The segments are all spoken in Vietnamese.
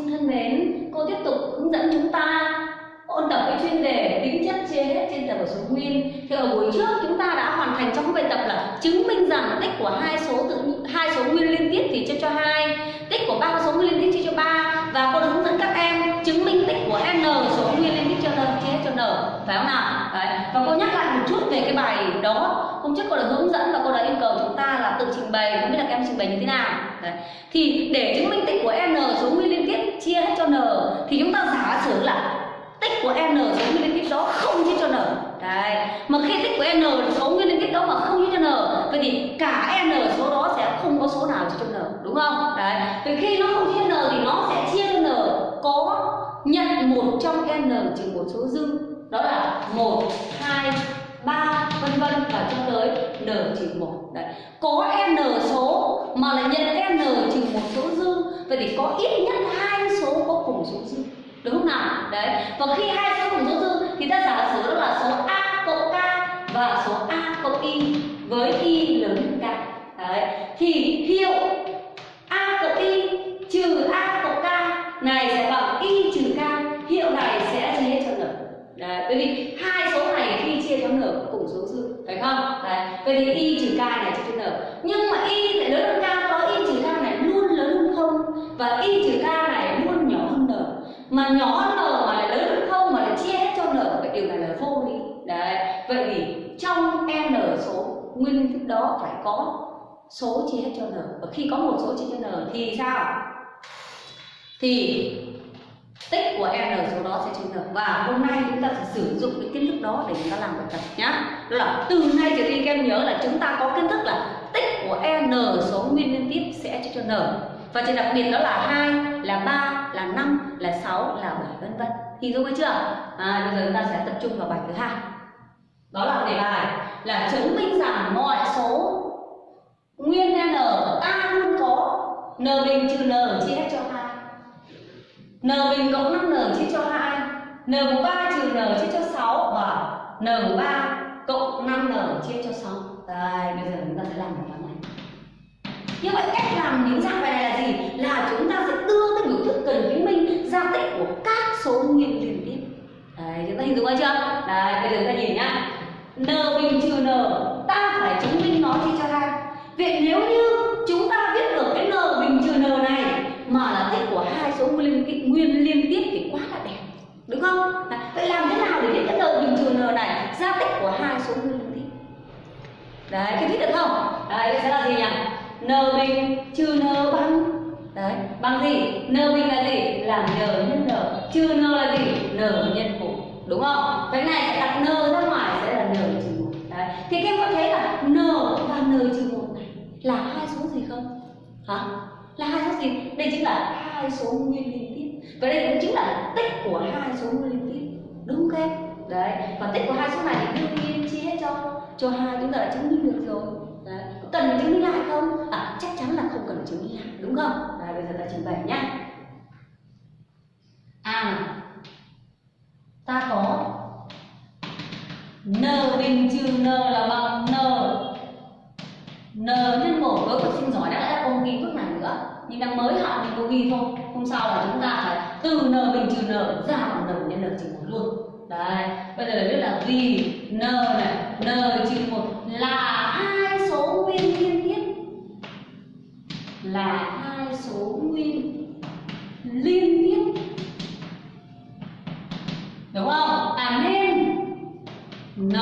sinh thân mến, cô tiếp tục hướng dẫn chúng ta ôn tập cái chuyên đề tính chất chia hết trên tập ở số nguyên. Thì ở buổi trước chúng ta đã hoàn thành trong cái bài tập là chứng minh rằng tích của hai số tự hai số nguyên liên tiếp thì chia cho hai, tích của ba số nguyên liên tiếp chia cho ba và cô đã hướng dẫn các em chứng minh tích của n số nguyên liên tiếp cho n chia hết cho n, phải không nào? Đấy. Và cô nhắc lại một chút về cái bài đó. Hôm trước cô đã hướng dẫn và cô đã yêu cầu chúng ta là tự trình bày, không biết là các em trình bày như thế nào. Đấy. Thì để chứng minh tích của n số nguyên liên tiếp chia hết cho n, thì chúng ta giả sử là tích của n số nguyên liên tiếp đó không chia cho n. Đấy. Mà khi tích của n số nguyên liên tiếp đó mà không chia cho n, vậy thì cả n số đó sẽ không có số nào chia cho n, đúng không? Đấy. Vậy khi nó không chia n thì nó sẽ chia cho n. Có nhận một trong n trừ một số dư. Đó là một, hai ba, vân vân, và cho tới n trừ một. Đấy. Có n số mà là nhận n trừ một số dư. Vậy thì có ít nhất hai số có cùng số dư. Đúng không nào? Đấy. Và khi hai số cùng số dư, thì ta giả sử đó là số a cộng k và số a cộng y với y lớn hơn k. Đấy. Thì hiệu a cộng y trừ a cộng k này sẽ bằng y trừ k hiệu này sẽ chia hết cho n đấy bởi vì hai số này khi chia cho n cùng số dư phải không đấy vậy thì y trừ k này chia cho n nhưng mà y lại lớn hơn k có y trừ k này luôn lớn hơn không? Và y trừ k này luôn nhỏ hơn n. Mà nhỏ hơn n mà lại lớn hơn không, mà lại chia hết cho n vậy điều này là vô lý. Đấy, vậy thì trong n số nguyên thức đó phải có số chia hết cho n. Và khi có một số chia cho n thì sao? Thì tích của n số đó và hôm nay chúng ta sẽ sử dụng cái kiến thức đó để chúng ta làm bài tập nhá. Đó là từ nay trở đi các em nhớ là chúng ta có kiến thức là tích của n số nguyên liên tiếp sẽ chia cho n. Và trường đặc biệt đó là hai là ba là năm là sáu là bảy vân vân. Thì dung hay chưa? À, bây giờ chúng ta sẽ tập trung vào bài thứ hai. Đó là đề bài là chứng minh rằng mọi số nguyên n a luôn có n bình trừ n chia hết cho hai. N bình cộng 5n chia cho hai n mũ 3 trừ n chia cho 6 và vâng. n mũ 3 cộng 5n chia cho 6 đây bây giờ chúng ta sẽ làm bài toán này. Như vậy cách làm những dạng bài này là gì? Là chúng ta sẽ đưa cái biểu thức cần chứng minh ra tích của các số nguyên liên tiếp. Đấy chúng ta hình dung ra chưa? Đấy bây giờ chúng ta nhìn nhá. N bình trừ n ta phải chứng minh nó chia cho hai. Vậy nếu như chúng ta viết được cái n bình trừ n này mà là tích của hai số nguyên liên tiếp, nguyên liên tiếp thì đúng không? Đấy. vậy làm thế nào để viết cái n bình trừ n này ra tích của hai số nguyên liên tiếp đấy, cái thích được không? Đấy sẽ là gì nhỉ? N bình trừ n bằng. Đấy, bằng gì? N bình là gì? Là n nhân n. Trừ n là gì? N nhân một đúng không? Cái này sẽ đặt n ra ngoài, sẽ là n trừ một. Đấy, thì các em có thấy là n và n trừ một này là hai số gì không? Hả? Là hai số gì? Đây chính là hai số nguyên lý và đây cũng chính là tích của hai số nguyên liên tiếp. Đúng không em? Đấy. Và tích của hai số này thì đương nhiên chia hết cho cho hai, chúng ta đã chứng minh được rồi. Đấy. Cần chứng minh lại không? À chắc chắn là không cần chứng minh lại, đúng không? Và bây giờ ta trình bày nhá. À ta có n bình trừ n là bằng n. N nhân một với cực sinh giỏi đã lẽ không ghi bước này nữa nhưng đang mới học thì cô ghi thôi hôm sau là chúng ta phải từ n bình trừ n ra bằng n nhân n trừ một luôn. Đấy, bây giờ biết là vì n này, n trừ một là hai số nguyên liên tiếp. Là hai số nguyên liên tiếp. Đúng không? À nên n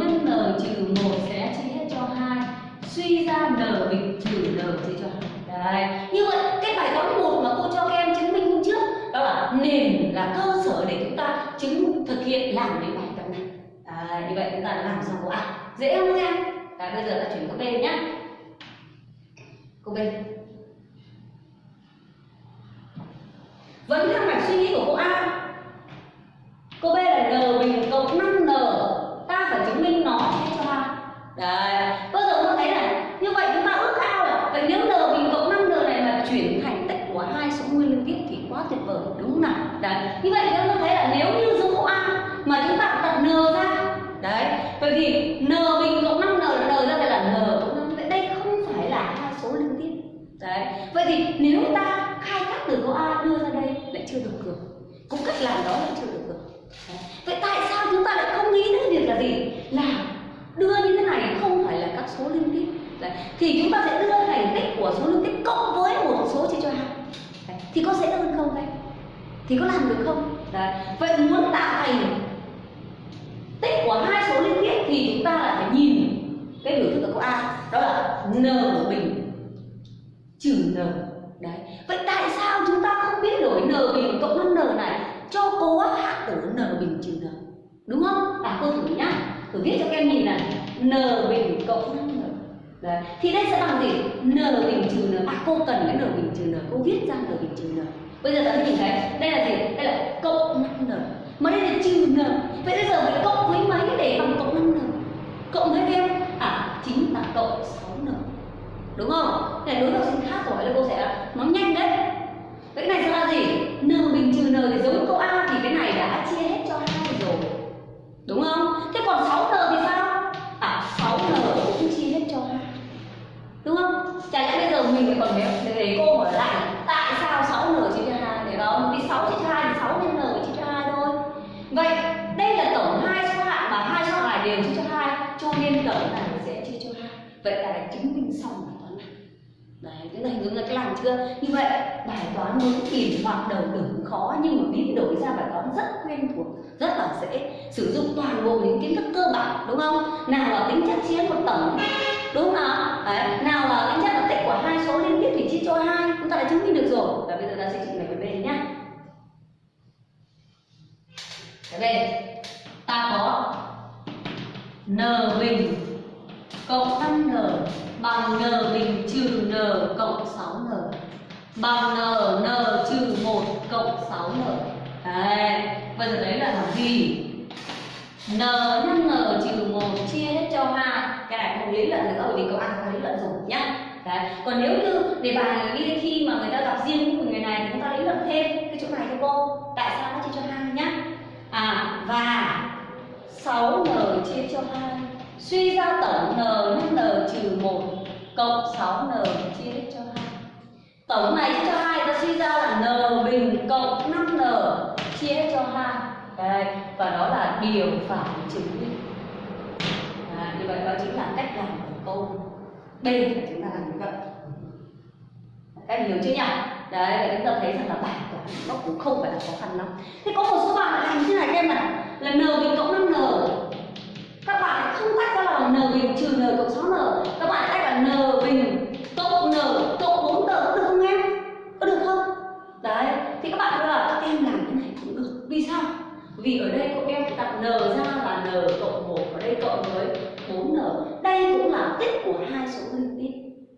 nhân n trừ một sẽ chia hết cho hai suy ra n bình trừ n chia cho hai đấy như vậy cái bài toán một mà cô cho các em chứng minh hôm trước đó là nền là cơ sở để chúng ta chứng thực hiện làm cái bài tập này đấy, như vậy chúng ta đã làm xong của à dễ không em? Và bây giờ ta chuyển câu b nhé câu b. Vẫn theo mạch suy nghĩ của cô a. Cô B là n bình cộng 5n Ta phải chứng minh nó chia cho A. Đấy. Bây giờ chúng thấy này Như vậy chúng ta ước ao là Vậy nếu n bình cộng 5n này mà chuyển thành tích của hai số nguyên liên tiếp thì quá tuyệt vời. Đúng không nào? Đấy. Như vậy chúng ta thấy là nếu như dùng câu A Mà chúng ta đặt n ra Đấy Vậy thì n bình cộng 5n là n ra đây là n cộng 5 Vậy đây không phải là hai số liên tiếp Đấy Vậy thì nếu ta khai thác từ câu A đưa ra đây lại chưa được rồi cũng cách làm đó lại chưa được rồi vậy tại sao chúng ta lại không nghĩ đến việc là gì? Là đưa như thế này không phải là các số liên tiếp. Đấy. thì chúng ta sẽ đưa thành tích của số liên tiếp cộng với một số chia cho hai. Thì có dễ hơn không đấy? Thì có làm được không? Đấy. Vậy muốn tạo thành tích của hai số liên tiếp thì chúng ta lại phải nhìn cái biểu thức ở câu a, đó là n bình trừ n đấy vậy tại sao chúng ta không biết đổi n bình cộng 5 n này cho cố hạ tử n bình trừ n đúng không? À cô thử nhá. Thử viết cho các em nhìn này. N bình cộng 5 n. Đấy. Thì đây sẽ bằng gì? N bình trừ n. À cô cần cái n bình trừ n. Cô viết ra n bình trừ n. Bây giờ ta nhìn thấy, đây là gì? Đây là cộng 5 n. Mà đây là trừ n. Vậy bây giờ phải cộng với mấy để bằng cộng 5 n? Cộng với em? À chính là cộng 6 n. Đúng không? Này, đối học sinh khác rồi là cô sẽ nói nhanh đấy. Vậy cái này sẽ là gì? N bình trừ n thì giống câu a đúng không? Thế còn 6 n thì sao? À 6 n cũng chia hết cho hai đúng không? Chả lẽ bây giờ mình còn để, để cô hỏi lại tại sao 6 n chia cho hai? Để không vì 6 chia cho hai thì 6 nhân n chia cho hai thôi. Vậy đây là tổng hai số hạng và hai số hạng này đều chia cho hai. Cho nên tổng này sẽ chia cho hai. Vậy ta đã chứng minh xong bài toán này đấy cái này hướng là cái làm chưa? Như vậy, bài toán muốn tìm hoặc đầu đừng khó nhưng mà biến đổi ra bài toán rất quen thuộc, rất là dễ. Sử dụng toàn bộ những kiến thức cơ bản, đúng không? Nào là tính chất chia một tổng đúng không nào đấy, nào là tính chất là tích của hai số liên tiếp thì chia cho hai. Chúng ta đã chứng minh được rồi. Và bây giờ ta sẽ trình bày về bên nhá. Cái ta có n bình cộng n bằng n bình trừ n cộng 6n bằng n n trừ 1 cộng 6n đấy, bây giờ đấy là làm gì n nhân n trừ 1 chia hết cho 2 cái này không lý luận nữa, bởi vì câu ăn có lý luận rồi nhá. Đấy, còn nếu như đề bài đi khi mà người ta gặp riêng của người này thì chúng ta lý luận thêm cái chỗ này cho cô. Tại sao nó chia cho hai nhá? À và 6n chia cho 2 suy ra tổng n nhân n trừ 1 cộng 6n chia hết cho 2 tổng này chia cho 2 ta suy ra là n bình cộng 5n chia hết cho 2 Đấy, và đó là điều phải chứng minh à, như vậy đó chính là cách làm của câu. B chúng ta làm như vậy. Các em hiểu chưa nhỉ? Đấy chúng ta thấy rằng là bài toán nó cũng không phải là khó khăn lắm. Thế có một số bạn làm như thế này các em này là n bình cộng 5n bạn không tách ra là n bình trừ n cộng 6n các bạn tách là n bình cộng n cộng 4n có được không em có được không? Đấy, thì các bạn cứ là em làm cái này cũng được. Vì sao? Vì ở đây cô em đặt n ra là n cộng 1 ở đây cộng với 4n đây cũng là tích của hai số liên tiếp.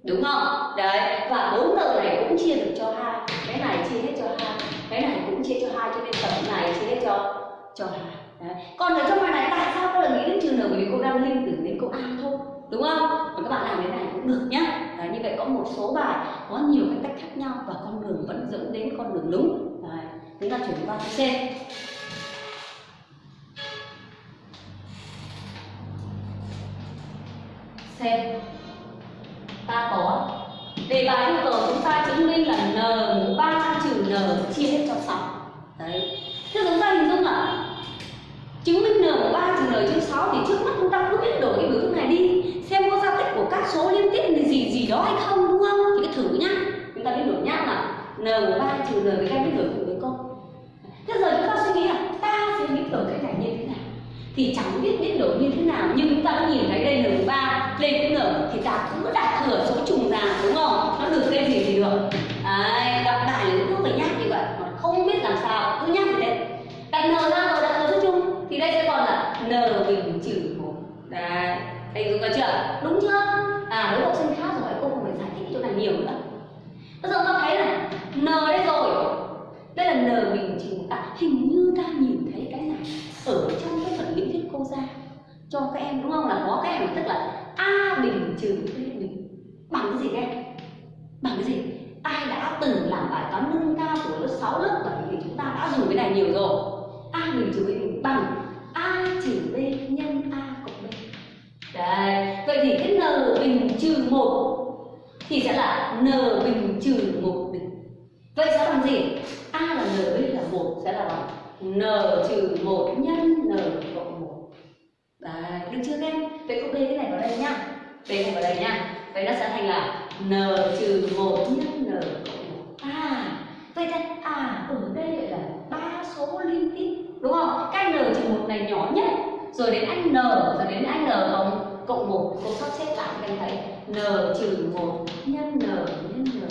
Đúng không? Đấy, và 4n này cũng chia được cho hai. Cái này chia hết cho hai, cái này cũng chia cho hai, cho nên tổng này chia hết cho cho hà Đấy. Còn ở trong bài này tại sao cô lại nghĩ đến trừ n bởi vì cô đang liên tưởng đến câu A thôi đúng không? Còn các bạn làm thế này cũng được nhá. Đấy, như vậy có một số bài có nhiều cái cách khác nhau và con đường vẫn dẫn đến con đường đúng. Đấy. Chúng ta chuyển qua C. C. Ta có đề bài yêu cầu chúng ta chứng minh là n mũ 3 trừ n chia hết cho 6. Đấy. Thế chúng ta hình dung là chứng minh n của 3 trừ n trên 6 thì trước mắt chúng ta cứ biết đổi cái biểu thức này đi. Xem có giao tích của các số liên tiếp là gì gì đó hay không, đúng không? Thì cứ thử nhá. Chúng ta biến đổi nhá là n của 3 trừ n với các biến đổi thử với cô thế giờ chúng ta suy nghĩ là ta sẽ biến đổi cái này như thế nào? Thì chẳng biết biến đổi như thế nào, nhưng chúng ta đã nhìn thấy đây n của 3 đây cũng n, thì ta cứ đặt thừa số trùng nhiều nữa bây giờ ta thấy này n đây rồi? Đây là n bình trừ một à hình như ta nhìn thấy cái này ở trong cái phần lý thuyết cô ra cho các em đúng không? Là có cái em tức là a bình trừ b bình. Bằng cái gì các em bằng cái gì? Ai đã từng làm bài toán nâng cao của lớp 6, lớp 7 thì chúng ta đã dùng cái này nhiều rồi. A bình trừ b bình bằng a trừ b nhân a cộng b. Đấy vậy thì cái n bình trừ một thì sẽ là n bình trừ một bình. Vậy sẽ bằng gì? A là n b là một sẽ là bằng n trừ một nhân n cộng một. Đấy, được chưa các em? Vậy cô b cái này vào đây nhá b này vào đây nhá vậy nó sẽ thành là n trừ một nhân n cộng một. À vậy thì à ở đây lại là ba số liên tiếp, đúng không? Cái n trừ một này nhỏ nhất, rồi đến anh n, rồi đến anh n cộng cộng một. Cô sắp xếp lại, các em thấy n trừ một nhân n nhân n.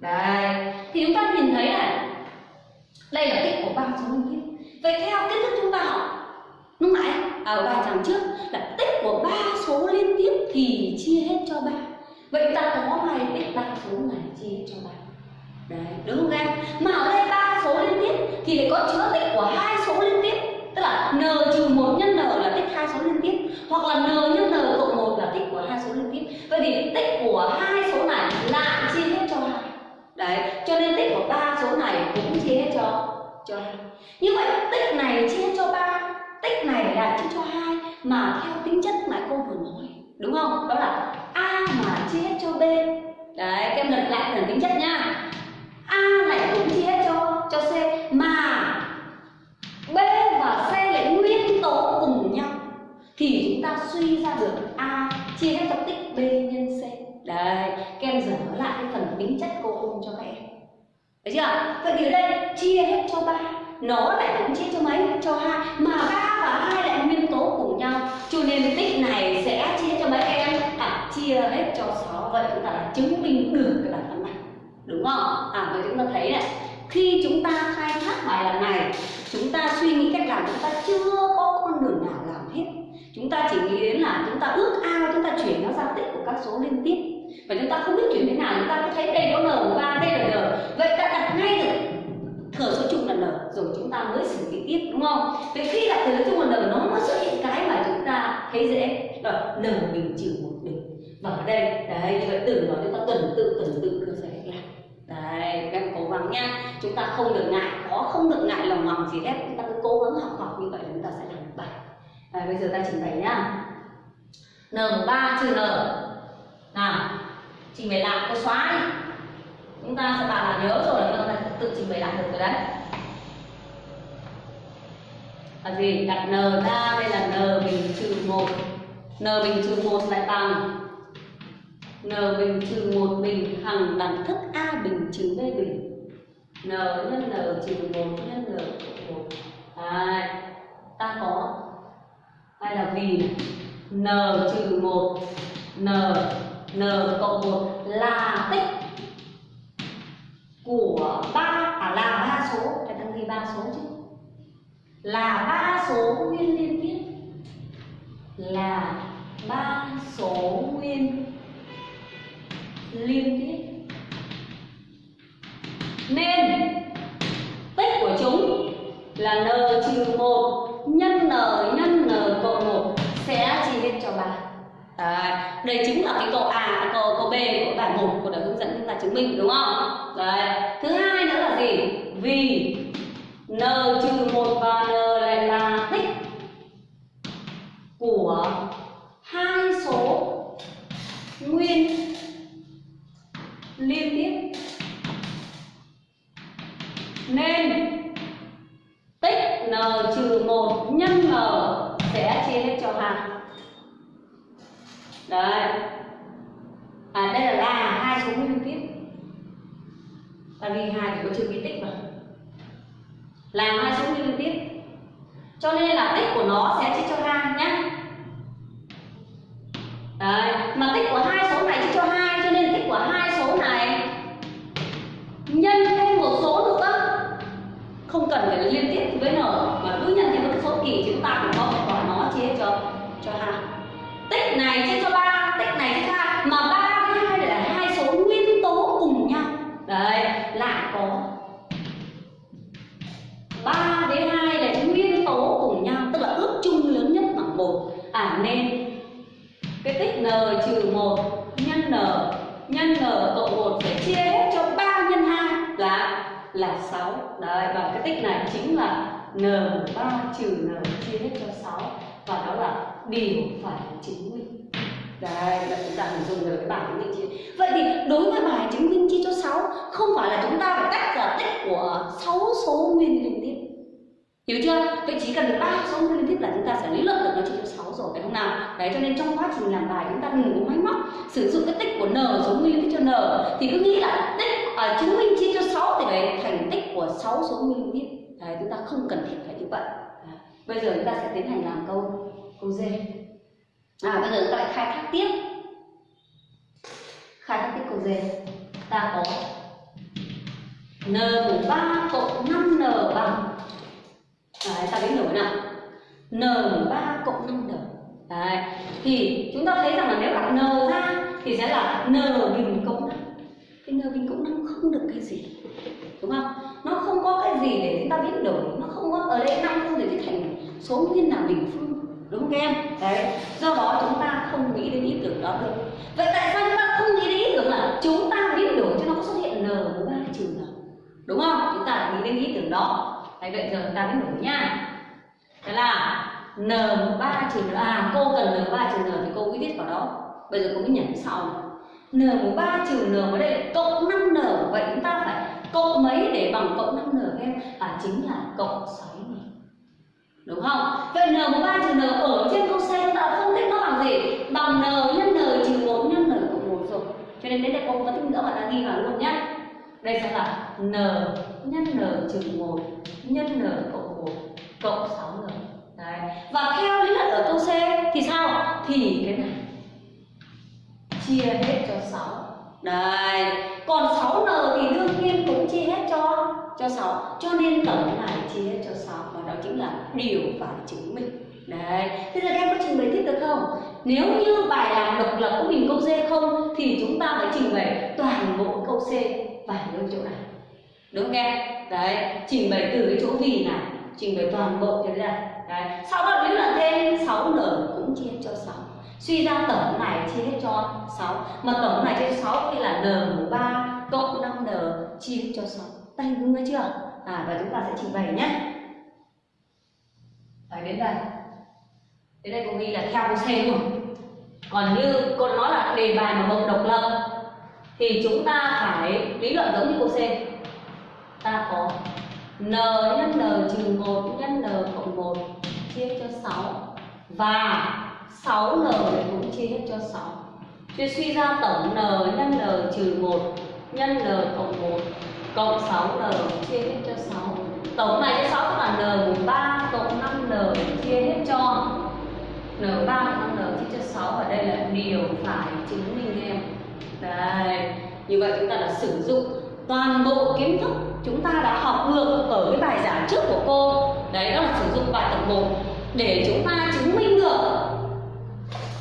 Đây thì chúng ta nhìn thấy này, đây là tích của ba số nguyên. tiếp vậy theo kiến thức chúng ta học, lúc nãy ở bài giảng trước, là tích của ba số liên tiếp thì chia hết cho ba. Vậy ta có bài tích ba số này chia hết cho ba. Đấy, đúng không em? Mà ở đây ba số liên tiếp thì lại có chứa tích của hai số liên tiếp. Tức là n trừ một nhân n là tích hai số liên tiếp, hoặc là n nhân n cộng tích của hai số liên tiếp vậy thì tích của hai số này lại chia hết cho hai. Đấy, cho nên tích của ba số này cũng chia hết cho cho hai. Như vậy, tích này chia cho ba, tích này là chia cho hai, mà theo tính chất mà cô vừa nói, đúng không? Đó là a mà chia hết cho b. Đấy các em lật lại phần tính chất nhá a lại cũng chia hết cho cho c mà b và c lại nguyên tố cùng nhau thì chúng ta suy ra được a chia hết cho tích b nhân c đấy các em dở lại cái phần tính chất cô ôn cho các em Đấy chưa? Vậy thì ở đây chia hết cho ba Nó lại cũng chia cho mấy? Cho hai Mà ba và hai lại nguyên tố cùng nhau Cho nên tích này sẽ chia cho mấy em? À, chia hết cho sáu Vậy chúng ta đã chứng minh được cái bản toán này Đúng không? À, vậy chúng ta thấy này Khi chúng ta khai thác bài làm này Chúng ta suy nghĩ cách làm Chúng ta chưa có con đường nào làm hết Chúng ta chỉ nghĩ đến là chúng ta ước ao Chúng ta chuyển nó ra tích của các số liên tiếp và chúng ta không biết chuyển thế nào chúng ta cứ thấy đây có n ba đây là n. Vậy ta đặt ngay được thừa số chung là n rồi chúng ta mới xử lý tiếp đúng không? Vậy khi đặt thừa số chung là n nó mới xuất hiện cái mà chúng ta thấy dễ rồi n bình trừ một bình. Và ở đây đấy như vậy từ đó chúng ta tuần tự tuần tự đưa ra cách làm đấy các em cố gắng nha. Chúng ta không được ngại khó không được ngại lòng ngòng gì hết chúng ta cứ cố gắng học học như vậy chúng ta sẽ làm được bài. À, bây giờ ta trình bày nhá. N ba trừ n. Nào trình bày lại, cô xóa đi. Chúng ta sẽ bảo là nhớ rồi chúng ta tự trình bày lại được rồi đấy. Là gì? Đặt n ra đây là n bình trừ một. N bình trừ một lại bằng n bình trừ một bình hằng đẳng thức a bình trừ b bình. N nhân n trừ một nhân n cộng một. Đấy. Ta có. Hay là vì? N trừ một. N n cộng 1 là tích của ba à là ba số. Phải tăng ghi ba số chứ. Là ba số nguyên liên tiếp. Là ba số nguyên liên tiếp. Nên tích của chúng là n trừ một nhân n nhân đây chính là cái câu A, câu câu B của bài 1 của đời hướng dẫn chúng ta chứng minh đúng không? Đấy. Thứ hai nữa là gì? Vì n trừ một và n lại là tích của hai số nguyên trừ cái tích vào làm hai số nguyên liên tiếp cho nên là tích của nó sẽ chia cho hai nhá. Đấy, mà tích của hai số này chia cho hai, cho nên tích của hai số này nhân thêm một số nữa. Không cần phải liên tiếp với n, mà cứ nhân thêm một số kỳ, chúng ta cũng có thể gọi nó chia cho cho hai. Tích này chia n nhân n cộng 1 phải chia hết cho 3 nhân 2 là là 6 đấy và cái tích này chính là n3 trừ n chia hết cho 6 và đó là điều phải chứng minh Đấy, là chúng ta hình dung được cái bài chứng minh chia. Vậy thì đối với bài chứng minh chia cho 6 không phải là chúng ta phải tách ra tích của 6 số nguyên liên tiếp. Hiểu chưa? Vậy chỉ cần được ba số nguyên liên tiếp là chúng ta sẽ lý luận được nó chia cho 6 rồi phải không nào? Đấy cho nên trong quá trình làm bài chúng ta đừng có máy móc sử dụng cái tích của n số nguyên liên tiếp cho n thì cứ nghĩ là tích à, chứng minh chia cho 6 thì đấy thành tích của 6 số nguyên liên tiếp. Đấy chúng ta không cần thiết phải như vậy. Đấy. Bây giờ chúng ta sẽ tiến hành làm câu câu D. À bây giờ chúng ta lại khai thác tiếp. Khai thác tiếp câu D. Ta có n mũ ba cộng 5n bằng Đấy, ta biến đổi nào? N 3 cộng 5 đồng. Đấy. thì chúng ta thấy rằng là nếu đặt n ra thì sẽ là n bình cộng 5 cái n bình cộng 5 không được cái gì đúng không? Nó không có cái gì để chúng ta biến đổi. Nó không có ở đây năm không thể viết thành số nguyên là bình phương đúng không em? Đấy do đó chúng ta không nghĩ đến ý tưởng đó được vậy tại sao chúng ta không nghĩ đến ý tưởng là chúng ta biến đổi cho nó có xuất hiện n ba trừ n đúng không? Chúng ta nghĩ đến ý tưởng đó đấy vậy giờ chúng ta biết đổi nhá Đó là N3 trừ n à cô cần N3 trừ n thì cô cứ viết vào đó. Bây giờ cô cứ nhảy sau. N3 trừ n ở đây là cộng 5 n, vậy chúng ta phải cộng mấy để bằng cộng 5 n các em? À chính là cộng 6 n. Đúng không? Vậy N3 trừ n ở trên câu C chúng ta phân tích nó bằng gì? Bằng n nhân n trừ 4 nhân n cộng 1 rồi. Cho nên đến đây cô có tích nữa mà ta ghi vào luôn nhé đây sẽ là n nhân n trừ 1 nhân n cộng 1 cộng 6n đấy. Và theo lý luận ở câu C thì sao? Thì cái này. Chia hết cho 6 đây còn 6n thì đương nhiên cũng chia hết cho cho 6 cho nên tổng này chia hết cho 6 và đó chính là điều phải chứng minh. Đấy. Thế giờ các em có trình bày tiếp được không? Nếu như bài làm độc lập của mình câu D không, thì chúng ta phải trình bày toàn bộ câu C và nơi chỗ này đúng không em? Đấy, trình bày từ cái chỗ vì này, trình bày toàn bộ thế này. Đấy, sau đó lý luận thêm 6n cũng chia cho 6 suy ra tổng này chia hết cho 6 mà tổng này chia cho 6 thì là n mũ 3 cộng 5n chia cho 6 tay đúng chưa? À và chúng ta sẽ trình bày nhé. Phải đến đây. Đến đây cô ghi là theo câu C rồi còn như cô nói là đề bài mà bậc độc lập, thì chúng ta phải lý luận giống như cô C ta có n nhân n trừ 1 nhân n cộng 1 chia cho 6 và 6n cũng chia hết cho 6 Chuyên suy ra tổng n nhân n trừ 1 nhân n cộng 1 cộng 6n chia hết cho 6 Tổng này cho 6 tức là n mũ 3 cộng 5n chia hết cho n3 cộng 5n chia cho 6 và đây là điều phải chứng minh em. Đây, như vậy chúng ta đã sử dụng toàn bộ kiến thức chúng ta đã học được ở cái bài giảng trước của cô. Đấy, đó là sử dụng bài tập 1 để chúng ta chứng minh được.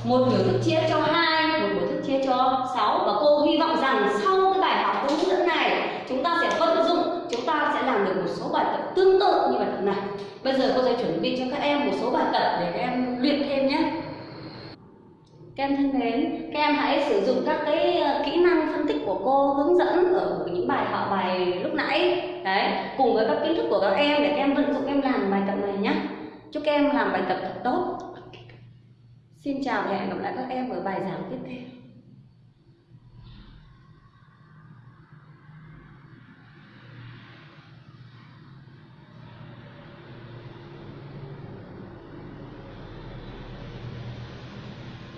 Một biểu thức chia cho hai, một biểu thức chia cho 6 và cô hy vọng rằng sau cái bài học hướng dẫn này, chúng ta sẽ vận dụng, chúng ta sẽ làm được một số bài tập tương tự như bài tập này. Bây giờ cô sẽ chuẩn bị cho các em một số bài tập để các em luyện thêm nhé các em thân mến, các em hãy sử dụng các cái ờ, kỹ năng phân tích của cô hướng dẫn ở những bài học bài lúc nãy. Đấy cùng với các kiến thức của các em để các em vận dụng em làm bài tập này nhé chúc các em làm bài tập thật tốt. Xin chào và hẹn gặp lại các em ở bài giảng tiếp theo.